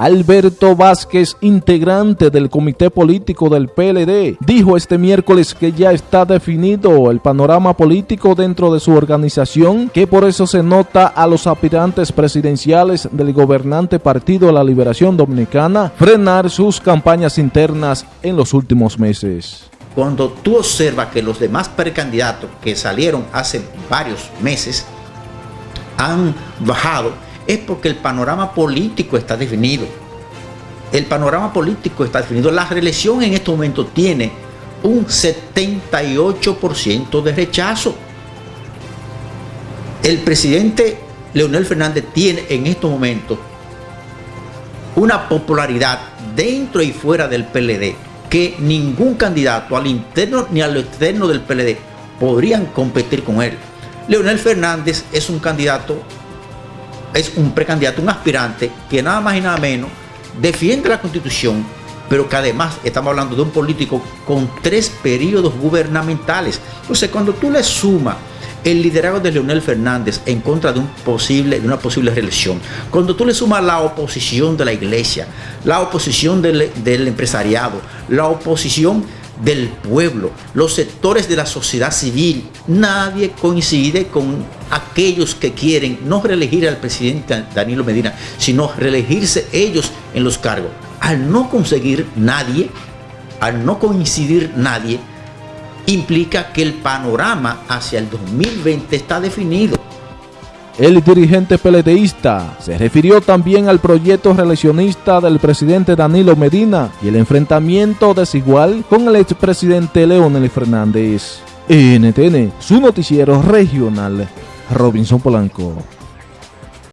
Alberto Vázquez, integrante del comité político del PLD, dijo este miércoles que ya está definido el panorama político dentro de su organización, que por eso se nota a los aspirantes presidenciales del gobernante Partido la Liberación Dominicana frenar sus campañas internas en los últimos meses. Cuando tú observas que los demás precandidatos que salieron hace varios meses han bajado, es porque el panorama político está definido. El panorama político está definido. La reelección en este momento tiene un 78% de rechazo. El presidente Leonel Fernández tiene en estos momentos una popularidad dentro y fuera del PLD que ningún candidato al interno ni al externo del PLD podrían competir con él. Leonel Fernández es un candidato, es un precandidato, un aspirante que nada más y nada menos defiende la constitución, pero que además estamos hablando de un político con tres periodos gubernamentales. Entonces, cuando tú le sumas el liderazgo de Leonel Fernández en contra de, un posible, de una posible reelección, cuando tú le sumas la oposición de la iglesia, la oposición del, del empresariado, la oposición del pueblo, los sectores de la sociedad civil, nadie coincide con aquellos que quieren no reelegir al presidente Danilo Medina, sino reelegirse ellos en los cargos. Al no conseguir nadie, al no coincidir nadie, implica que el panorama hacia el 2020 está definido. El dirigente peledeísta se refirió también al proyecto reeleccionista del presidente Danilo Medina y el enfrentamiento desigual con el expresidente Leonel Fernández. NTN, su noticiero regional, Robinson Polanco.